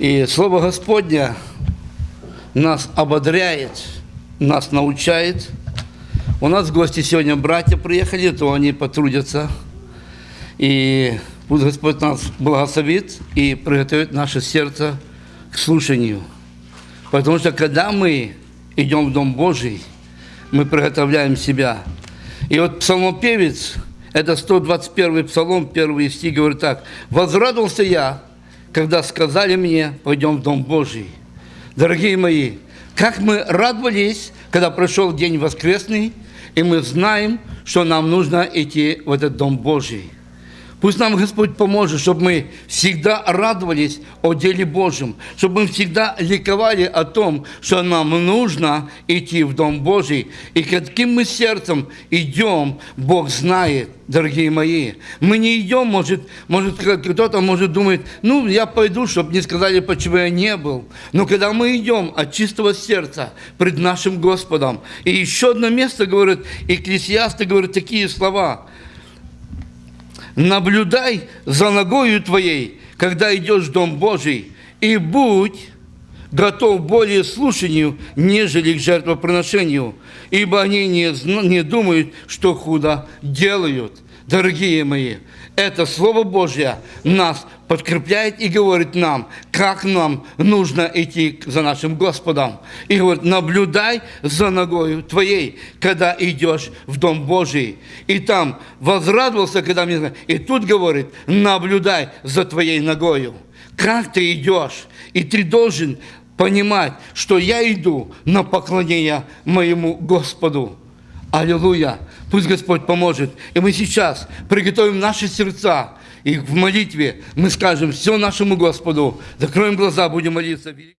И Слово Господня нас ободряет, нас научает. У нас в гости сегодня братья приехали, то они потрудятся. И пусть Господь нас благословит и приготовит наше сердце к слушанию. Потому что когда мы идем в Дом Божий, мы приготовляем себя. И вот псалмопевец, это 121 псалом, первый стих, говорит так. «Возрадовался я, когда сказали мне, пойдем в Дом Божий». Дорогие мои, как мы радовались, когда прошел день воскресный, и мы знаем, что нам нужно идти в этот Дом Божий. Пусть нам Господь поможет, чтобы мы всегда радовались о деле Божьем, чтобы мы всегда ликовали о том, что нам нужно идти в Дом Божий. И каким мы сердцем идем, Бог знает, дорогие мои. Мы не идем, может, может кто-то может думать, ну, я пойду, чтобы не сказали, почему я не был. Но когда мы идем от чистого сердца пред нашим Господом, и еще одно место говорит, Экклесиасты говорят такие слова – наблюдай за ногою твоей, когда идешь в Дом Божий, и будь готов более слушанию, нежели к жертвоприношению, ибо они не, не думают, что худо делают. Дорогие мои, это Слово Божье нас подкрепляет и говорит нам, как нам нужно идти за нашим Господом. И говорит, наблюдай за ногою твоей, когда идешь в Дом Божий. И там возрадовался, когда мне... И тут говорит, наблюдай за твоей ногою. Как ты идешь? И ты должен понимать, что я иду на поклонение моему Господу. Аллилуйя! Пусть Господь поможет. И мы сейчас приготовим наши сердца, и в молитве мы скажем все нашему Господу, закроем глаза, будем молиться.